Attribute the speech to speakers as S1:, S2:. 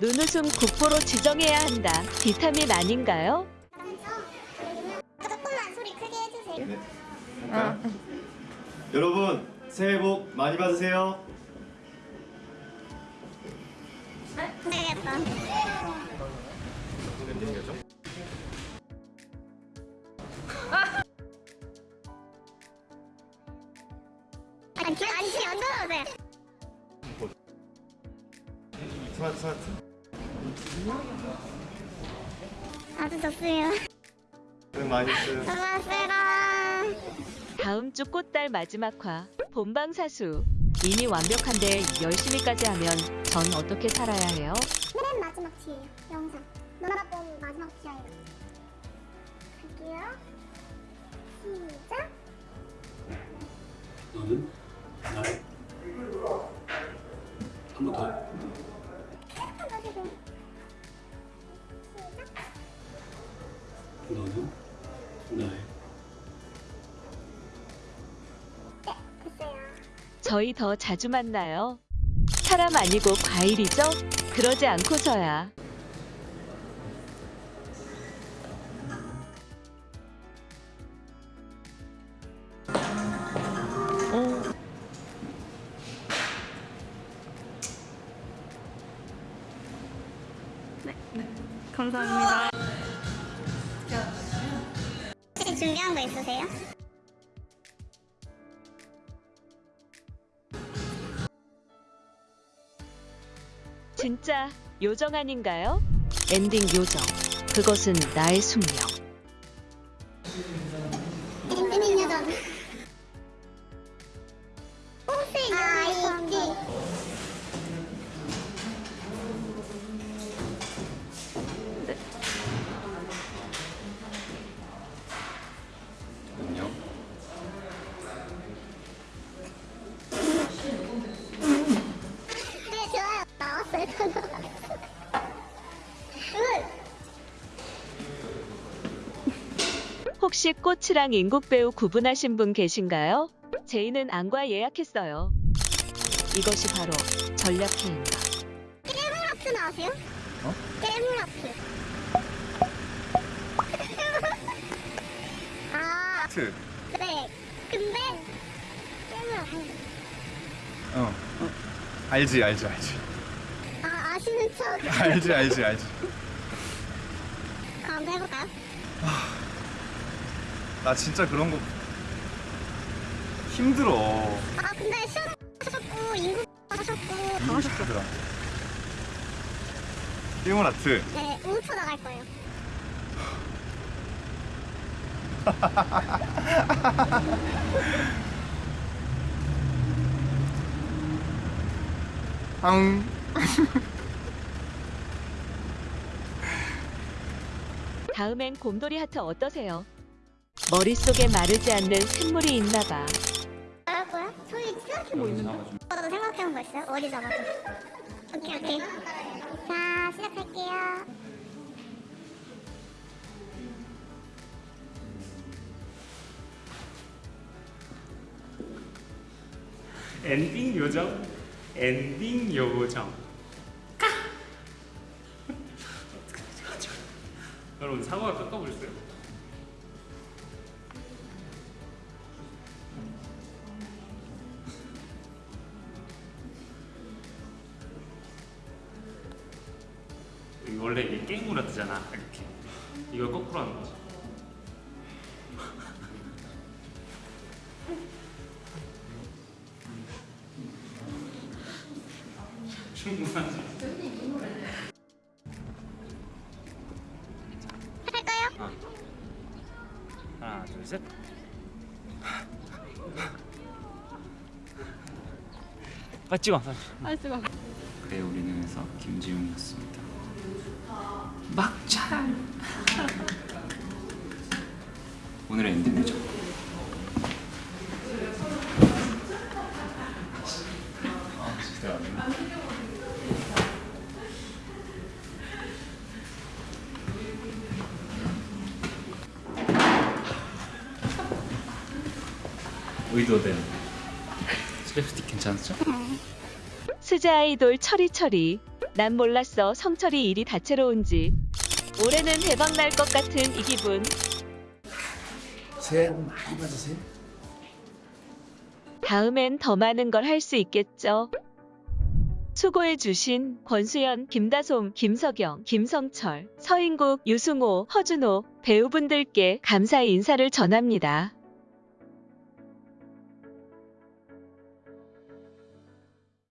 S1: 눈웃음 국보로 지정해야 한다. 비타민 아닌가요?
S2: 조금만 소리 크게 해주세요.
S3: 네. 할까요? 여러분 새해 복 많이 받으세요.
S2: 되겠다. 지금 안 들어오세요.
S3: 스마트 스마트.
S2: 아주 좋습니다. 고맙습니다.
S1: 다음 주 꽃달 마지막 화 본방사수. 이미 완벽한데 열심히까지 하면 전 어떻게 살아야 해요?
S2: 맨 마지막 티예요, 영상. 누나가 본 마지막 티예요. 갈게요. 시작.
S4: 너는 너는 나의
S2: 네, 됐어요.
S1: 저희 더 자주 만나요. 사람 아니고 과일이죠? 그러지 않고서야. 어,
S2: 감사합니다. 준비한 거 있으세요?
S1: 진짜 요정 아닌가요? 엔딩 요정. 그것은 나의 숙명.
S2: 혹시
S1: 꽃이랑 인국 배우 구분하신 분 계신가요? 제이는 안과 예약했어요. 이것이 바로 전략회인가.
S2: 깨물하트 나세요?
S3: 어?
S2: 깨물하트 아
S3: 트.
S2: 네. 근데 깨물하트
S3: 어. 알지 알지 알지.
S2: 아 아시는 척
S3: 알지 알지 알지.
S2: 그럼 한번 해볼까요?
S3: 나 진짜 그런 거 힘들어.
S2: 아 근데 시험 하셨고 인구 하셨고
S3: 이거 힘들어. 일본 아트.
S2: 네 5초 나갈 거예요
S3: 앙.
S1: 다음엔 곰돌이 하트 어떠세요? 머릿속에 마르지 않는 샘물이 있나봐.
S2: 나갈 거야? 저희 생각해 뭐 있는데? 나도 생각해온 거 있어요? 어디 잡아줘 오케이 오케이 자 시작할게요
S5: 엔딩 요정 엔딩 요정 까! 여러분 사과가 깎아보셨어요? 원래 이게 게임으로 뜨잖아 이렇게. 이걸 거꾸로 하는 거지. 충분하지
S2: 할까요?
S5: 하나 둘셋. 빨리 찍어
S4: 그래 우리는에서 김지웅이었습니다. 막잘. 오늘의 엔딩 요정. 아, 진짜 안 돼. 의도된 립스틱 괜찮죠?
S1: 스자 아이돌 철이철이 난 몰랐어 성철이 일이 다채로운지. 올해는 대박 날 것 같은 이 기분.
S6: 새해 복 많이 받으세요.
S1: 다음엔 더 많은 걸 할 수 있겠죠. 수고해주신 권수연, 김다솜, 김석영, 김성철, 서인국, 유승호, 허준호 배우분들께 감사의 인사를 전합니다.